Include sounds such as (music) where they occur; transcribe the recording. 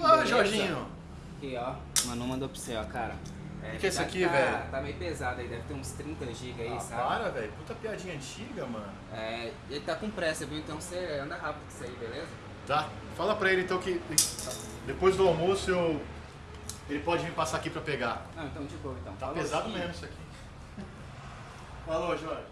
Ô, Jorginho? Aqui, ó. Mano, mandou pra você, ó, cara. É, é, que que é isso aqui, tá- velho? Tá meio pesado aí, deve ter uns 30 GB aí, Ah, sabe? para, velho. Puta piadinha antiga, mano. É, ele tá com pressa, viu? Então você anda rápido com isso aí, beleza? Tá. Fala pra ele então que depois do almoço eu. Ele pode vir passar aqui pra pegar. Ah, então de boa, então. Tá Falou, pesado aqui. mesmo isso aqui. (laughs) Falou, Jorge.